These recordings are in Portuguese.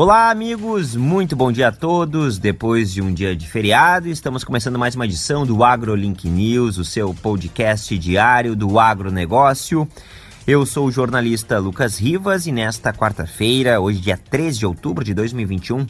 Olá, amigos, muito bom dia a todos. Depois de um dia de feriado, estamos começando mais uma edição do AgroLink News, o seu podcast diário do agronegócio. Eu sou o jornalista Lucas Rivas e nesta quarta-feira, hoje, dia 13 de outubro de 2021,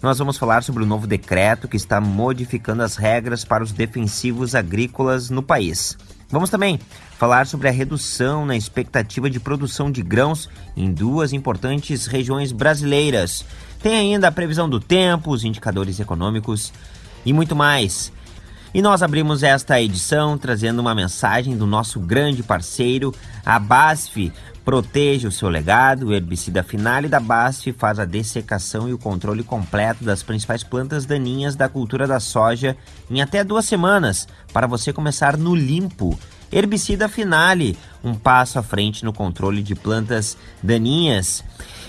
nós vamos falar sobre o novo decreto que está modificando as regras para os defensivos agrícolas no país. Vamos também falar sobre a redução na expectativa de produção de grãos em duas importantes regiões brasileiras. Tem ainda a previsão do tempo, os indicadores econômicos e muito mais. E nós abrimos esta edição trazendo uma mensagem do nosso grande parceiro, a BASF. Protege o seu legado, o herbicida Finale da BASF faz a dessecação e o controle completo das principais plantas daninhas da cultura da soja em até duas semanas, para você começar no limpo. Herbicida Finale, um passo à frente no controle de plantas daninhas.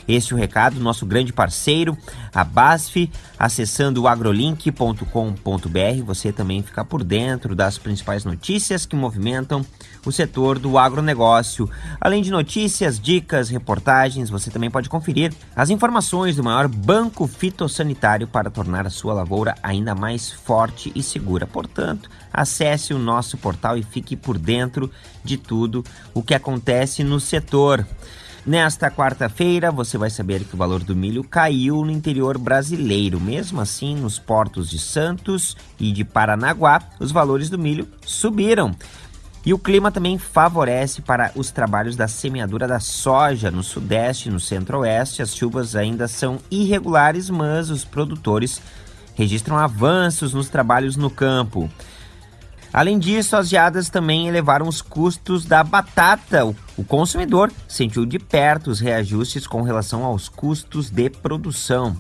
Este é o recado do nosso grande parceiro, a BASF, acessando o agrolink.com.br. Você também fica por dentro das principais notícias que movimentam o setor do agronegócio. Além de notícias, dicas, reportagens, você também pode conferir as informações do maior banco fitossanitário para tornar a sua lavoura ainda mais forte e segura. Portanto, acesse o nosso portal e fique por dentro de tudo o que acontece no setor. Nesta quarta-feira, você vai saber que o valor do milho caiu no interior brasileiro. Mesmo assim, nos portos de Santos e de Paranaguá, os valores do milho subiram. E o clima também favorece para os trabalhos da semeadura da soja no sudeste e no centro-oeste. As chuvas ainda são irregulares, mas os produtores registram avanços nos trabalhos no campo. Além disso, as geadas também elevaram os custos da batata. O consumidor sentiu de perto os reajustes com relação aos custos de produção.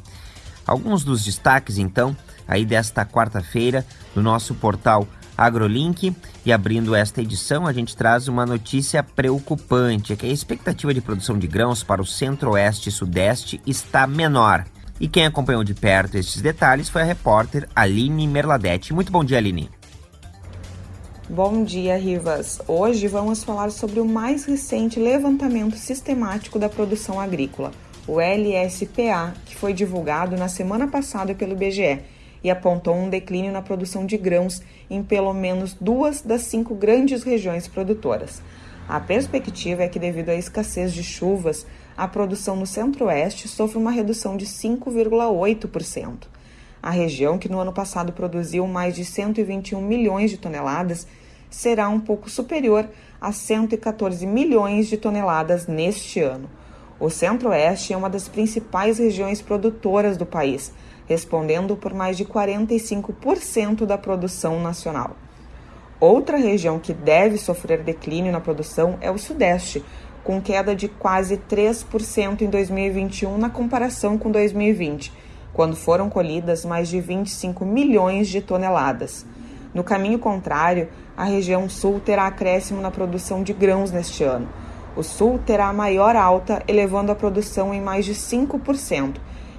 Alguns dos destaques, então, aí desta quarta-feira, do nosso portal AgroLink. E abrindo esta edição, a gente traz uma notícia preocupante: é que a expectativa de produção de grãos para o centro-oeste e sudeste está menor. E quem acompanhou de perto estes detalhes foi a repórter Aline Merladete. Muito bom dia, Aline. Bom dia, Rivas. Hoje vamos falar sobre o mais recente levantamento sistemático da produção agrícola, o LSPA, que foi divulgado na semana passada pelo IBGE e apontou um declínio na produção de grãos em pelo menos duas das cinco grandes regiões produtoras. A perspectiva é que, devido à escassez de chuvas, a produção no centro-oeste sofre uma redução de 5,8%. A região, que no ano passado produziu mais de 121 milhões de toneladas, será um pouco superior a 114 milhões de toneladas neste ano. O Centro-Oeste é uma das principais regiões produtoras do país, respondendo por mais de 45% da produção nacional. Outra região que deve sofrer declínio na produção é o Sudeste, com queda de quase 3% em 2021 na comparação com 2020, quando foram colhidas mais de 25 milhões de toneladas. No caminho contrário, a região sul terá acréscimo na produção de grãos neste ano. O sul terá a maior alta, elevando a produção em mais de 5%,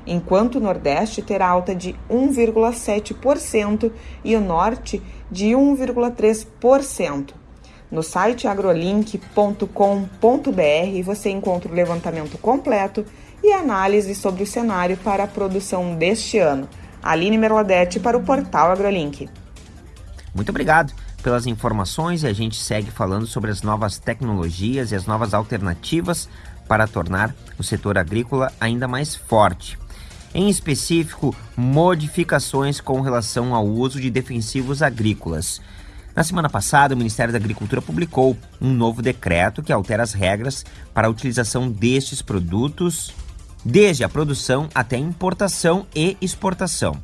enquanto o nordeste terá alta de 1,7% e o norte de 1,3%. No site agrolink.com.br você encontra o levantamento completo e análise sobre o cenário para a produção deste ano. Aline Merladete para o portal AgroLink. Muito obrigado pelas informações e a gente segue falando sobre as novas tecnologias e as novas alternativas para tornar o setor agrícola ainda mais forte. Em específico, modificações com relação ao uso de defensivos agrícolas. Na semana passada, o Ministério da Agricultura publicou um novo decreto que altera as regras para a utilização destes produtos, desde a produção até a importação e exportação.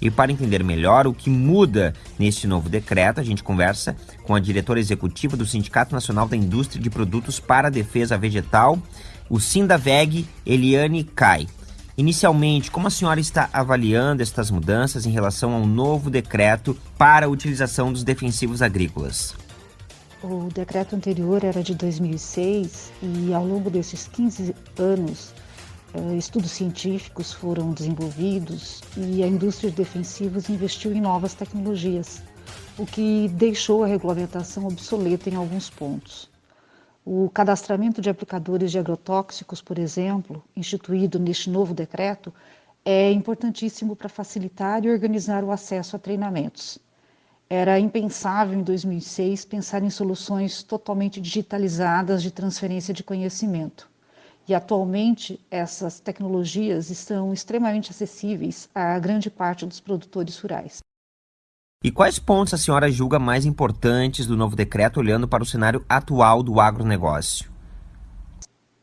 E para entender melhor o que muda neste novo decreto, a gente conversa com a diretora executiva do Sindicato Nacional da Indústria de Produtos para a Defesa Vegetal, o Sindaveg, Eliane Kai. Inicialmente, como a senhora está avaliando estas mudanças em relação ao novo decreto para a utilização dos defensivos agrícolas? O decreto anterior era de 2006 e ao longo desses 15 anos estudos científicos foram desenvolvidos e a indústria de defensivos investiu em novas tecnologias, o que deixou a regulamentação obsoleta em alguns pontos. O cadastramento de aplicadores de agrotóxicos, por exemplo, instituído neste novo decreto, é importantíssimo para facilitar e organizar o acesso a treinamentos. Era impensável em 2006 pensar em soluções totalmente digitalizadas de transferência de conhecimento. E atualmente essas tecnologias estão extremamente acessíveis a grande parte dos produtores rurais. E quais pontos a senhora julga mais importantes do novo decreto olhando para o cenário atual do agronegócio?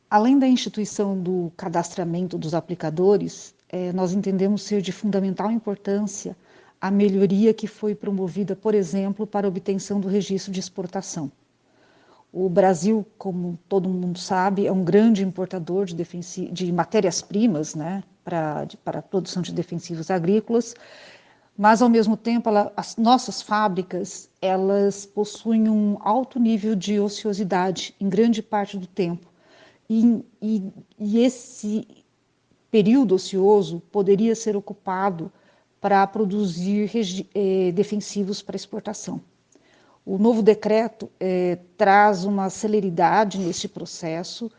Além da instituição do cadastramento dos aplicadores, eh, nós entendemos ser de fundamental importância a melhoria que foi promovida, por exemplo, para a obtenção do registro de exportação. O Brasil, como todo mundo sabe, é um grande importador de, de matérias-primas né, para, a produção de defensivos agrícolas mas ao mesmo tempo ela, as nossas fábricas elas possuem um alto nível de ociosidade em grande parte do tempo e, e, e esse período ocioso poderia ser ocupado para produzir eh, defensivos para exportação. O novo decreto eh, traz uma celeridade neste processo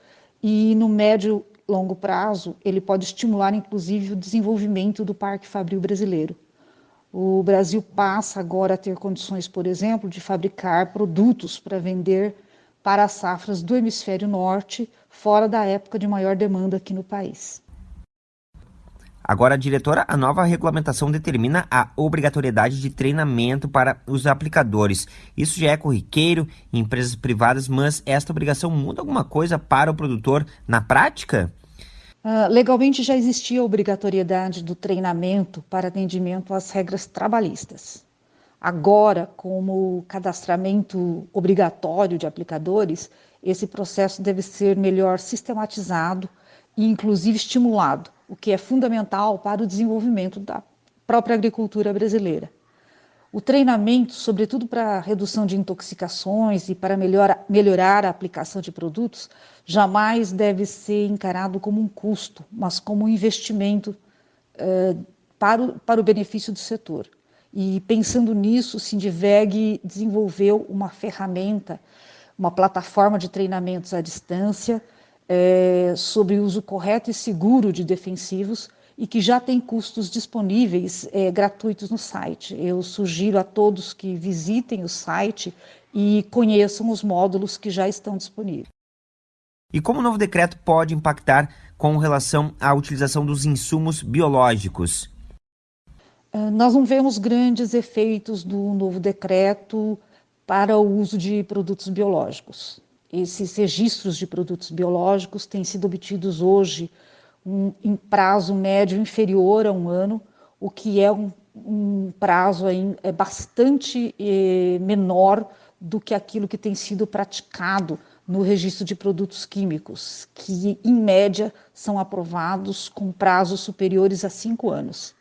e no médio longo prazo ele pode estimular inclusive o desenvolvimento do parque fabril brasileiro. O Brasil passa agora a ter condições, por exemplo, de fabricar produtos para vender para as safras do hemisfério norte, fora da época de maior demanda aqui no país. Agora, diretora, a nova regulamentação determina a obrigatoriedade de treinamento para os aplicadores. Isso já é corriqueiro em empresas privadas, mas esta obrigação muda alguma coisa para o produtor na prática? Uh, legalmente já existia a obrigatoriedade do treinamento para atendimento às regras trabalhistas. Agora, como cadastramento obrigatório de aplicadores, esse processo deve ser melhor sistematizado e, inclusive, estimulado, o que é fundamental para o desenvolvimento da própria agricultura brasileira. O treinamento, sobretudo para redução de intoxicações e para melhor, melhorar a aplicação de produtos, jamais deve ser encarado como um custo, mas como um investimento eh, para, o, para o benefício do setor. E pensando nisso, o Sindiveg desenvolveu uma ferramenta, uma plataforma de treinamentos à distância eh, sobre o uso correto e seguro de defensivos e que já tem custos disponíveis é, gratuitos no site. Eu sugiro a todos que visitem o site e conheçam os módulos que já estão disponíveis. E como o novo decreto pode impactar com relação à utilização dos insumos biológicos? Uh, nós não vemos grandes efeitos do novo decreto para o uso de produtos biológicos. Esses registros de produtos biológicos têm sido obtidos hoje um, em prazo médio inferior a um ano, o que é um, um prazo aí, é bastante eh, menor do que aquilo que tem sido praticado no registro de produtos químicos, que em média são aprovados com prazos superiores a cinco anos.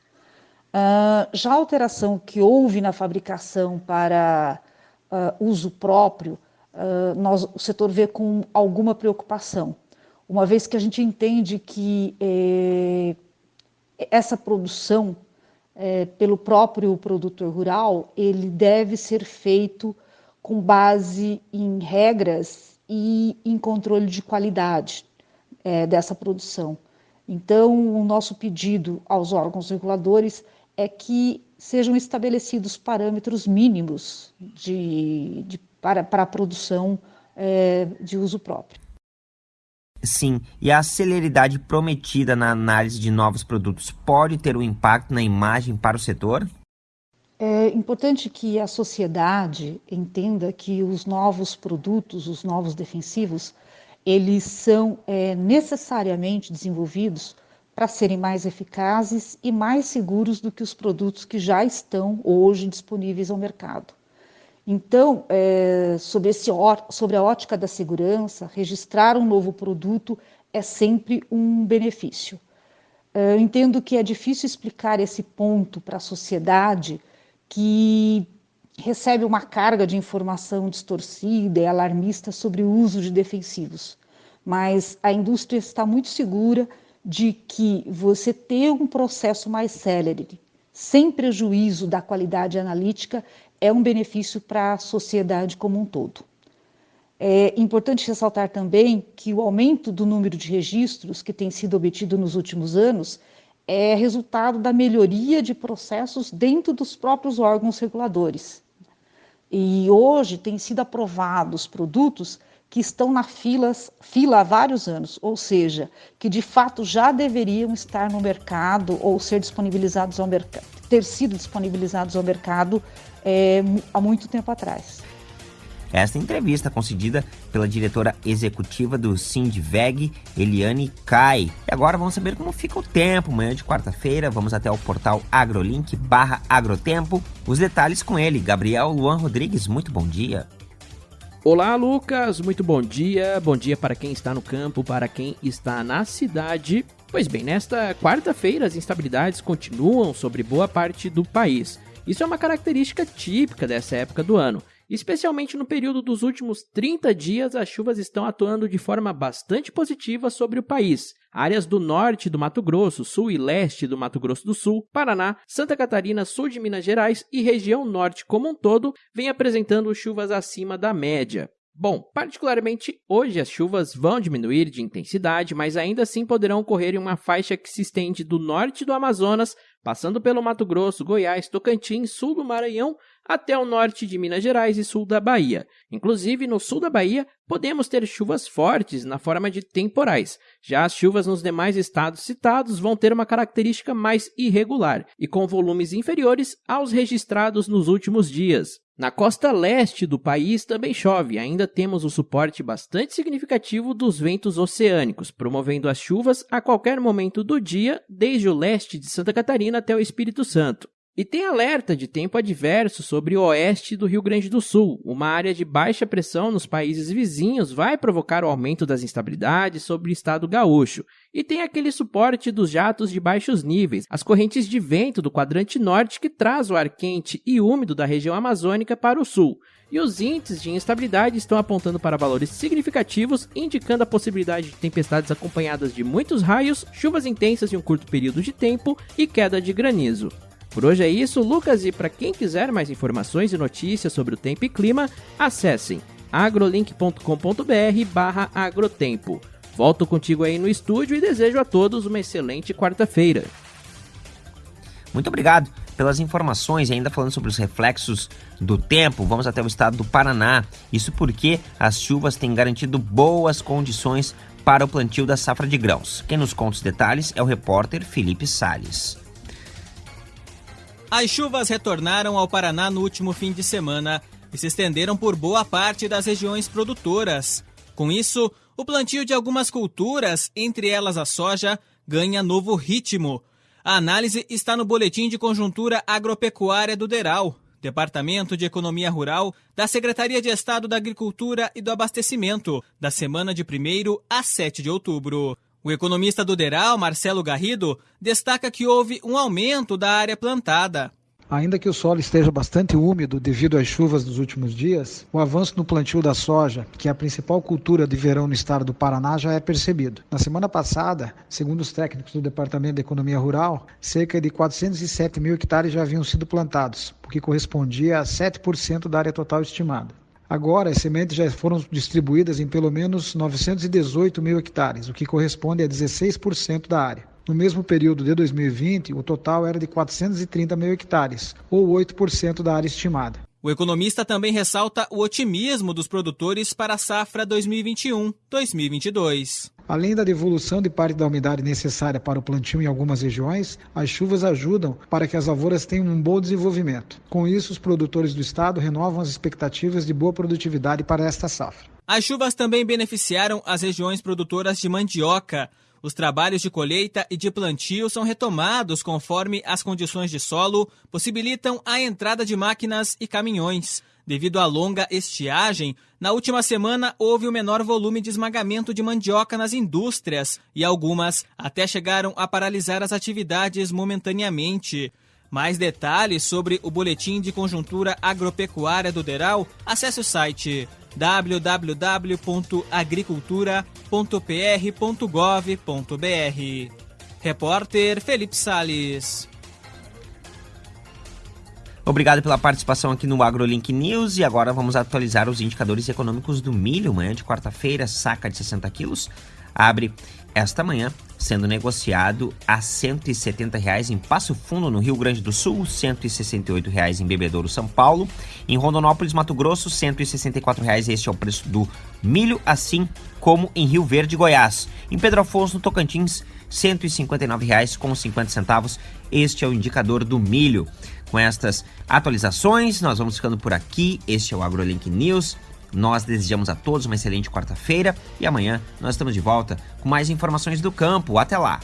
Uh, já a alteração que houve na fabricação para uh, uso próprio, nós, o setor vê com alguma preocupação uma vez que a gente entende que é, essa produção é, pelo próprio produtor rural, ele deve ser feito com base em regras e em controle de qualidade é, dessa produção. Então, o nosso pedido aos órgãos reguladores é que sejam estabelecidos parâmetros mínimos de, de para, para a produção é, de uso próprio. Sim, e a celeridade prometida na análise de novos produtos pode ter um impacto na imagem para o setor? É importante que a sociedade entenda que os novos produtos, os novos defensivos, eles são é, necessariamente desenvolvidos para serem mais eficazes e mais seguros do que os produtos que já estão hoje disponíveis ao mercado. Então, é, sobre, esse, sobre a ótica da segurança, registrar um novo produto é sempre um benefício. É, eu entendo que é difícil explicar esse ponto para a sociedade que recebe uma carga de informação distorcida e alarmista sobre o uso de defensivos. Mas a indústria está muito segura de que você ter um processo mais célere, sem prejuízo da qualidade analítica, é um benefício para a sociedade como um todo. É importante ressaltar também que o aumento do número de registros que tem sido obtido nos últimos anos é resultado da melhoria de processos dentro dos próprios órgãos reguladores. E hoje têm sido aprovados produtos que estão na filas, fila há vários anos, ou seja, que de fato já deveriam estar no mercado ou ser disponibilizados ao mercado, ter sido disponibilizados ao mercado é, há muito tempo atrás. Esta entrevista concedida pela diretora executiva do Sindveg, Eliane Kai. E agora vamos saber como fica o tempo. Manhã de quarta-feira, vamos até o portal agrolink barra agrotempo. Os detalhes com ele, Gabriel Luan Rodrigues. Muito bom dia. Olá, Lucas. Muito bom dia. Bom dia para quem está no campo, para quem está na cidade. Pois bem, nesta quarta-feira as instabilidades continuam sobre boa parte do país. Isso é uma característica típica dessa época do ano. Especialmente no período dos últimos 30 dias, as chuvas estão atuando de forma bastante positiva sobre o país. Áreas do norte do Mato Grosso, sul e leste do Mato Grosso do Sul, Paraná, Santa Catarina, sul de Minas Gerais e região norte como um todo vêm apresentando chuvas acima da média. Bom, particularmente hoje as chuvas vão diminuir de intensidade, mas ainda assim poderão ocorrer em uma faixa que se estende do norte do Amazonas, passando pelo Mato Grosso, Goiás, Tocantins, sul do Maranhão, até o norte de Minas Gerais e sul da Bahia. Inclusive, no sul da Bahia, podemos ter chuvas fortes na forma de temporais. Já as chuvas nos demais estados citados vão ter uma característica mais irregular e com volumes inferiores aos registrados nos últimos dias. Na costa leste do país também chove, ainda temos o suporte bastante significativo dos ventos oceânicos, promovendo as chuvas a qualquer momento do dia, desde o leste de Santa Catarina até o Espírito Santo. E tem alerta de tempo adverso sobre o oeste do Rio Grande do Sul. Uma área de baixa pressão nos países vizinhos vai provocar o aumento das instabilidades sobre o estado gaúcho. E tem aquele suporte dos jatos de baixos níveis, as correntes de vento do quadrante norte que traz o ar quente e úmido da região amazônica para o sul. E os índices de instabilidade estão apontando para valores significativos, indicando a possibilidade de tempestades acompanhadas de muitos raios, chuvas intensas em um curto período de tempo e queda de granizo. Por hoje é isso, Lucas, e para quem quiser mais informações e notícias sobre o tempo e clima, acessem agrolink.com.br barra agrotempo. Volto contigo aí no estúdio e desejo a todos uma excelente quarta-feira. Muito obrigado pelas informações e ainda falando sobre os reflexos do tempo, vamos até o estado do Paraná. Isso porque as chuvas têm garantido boas condições para o plantio da safra de grãos. Quem nos conta os detalhes é o repórter Felipe Sales. As chuvas retornaram ao Paraná no último fim de semana e se estenderam por boa parte das regiões produtoras. Com isso, o plantio de algumas culturas, entre elas a soja, ganha novo ritmo. A análise está no Boletim de Conjuntura Agropecuária do DERAL, Departamento de Economia Rural da Secretaria de Estado da Agricultura e do Abastecimento, da semana de 1 a 7 de outubro. O economista do Deral, Marcelo Garrido, destaca que houve um aumento da área plantada. Ainda que o solo esteja bastante úmido devido às chuvas dos últimos dias, o avanço no plantio da soja, que é a principal cultura de verão no estado do Paraná, já é percebido. Na semana passada, segundo os técnicos do Departamento de Economia Rural, cerca de 407 mil hectares já haviam sido plantados, o que correspondia a 7% da área total estimada. Agora, as sementes já foram distribuídas em pelo menos 918 mil hectares, o que corresponde a 16% da área. No mesmo período de 2020, o total era de 430 mil hectares, ou 8% da área estimada. O economista também ressalta o otimismo dos produtores para a safra 2021-2022. Além da devolução de parte da umidade necessária para o plantio em algumas regiões, as chuvas ajudam para que as lavouras tenham um bom desenvolvimento. Com isso, os produtores do estado renovam as expectativas de boa produtividade para esta safra. As chuvas também beneficiaram as regiões produtoras de mandioca. Os trabalhos de colheita e de plantio são retomados conforme as condições de solo possibilitam a entrada de máquinas e caminhões. Devido à longa estiagem, na última semana houve o menor volume de esmagamento de mandioca nas indústrias e algumas até chegaram a paralisar as atividades momentaneamente. Mais detalhes sobre o boletim de conjuntura agropecuária do Deral, acesse o site www.agricultura.pr.gov.br. Repórter Felipe Sales. Obrigado pela participação aqui no AgroLink News e agora vamos atualizar os indicadores econômicos do milho. Manhã de quarta-feira, saca de 60 quilos, abre esta manhã sendo negociado a 170 reais em Passo Fundo, no Rio Grande do Sul, 168 reais em Bebedouro, São Paulo. Em Rondonópolis, Mato Grosso, 164 reais. Este é o preço do milho, assim como em Rio Verde, Goiás. Em Pedro Afonso, no Tocantins, 159 reais com 50 centavos. Este é o indicador do milho. Com estas atualizações, nós vamos ficando por aqui. Este é o AgroLink News. Nós desejamos a todos uma excelente quarta-feira e amanhã nós estamos de volta com mais informações do campo. Até lá!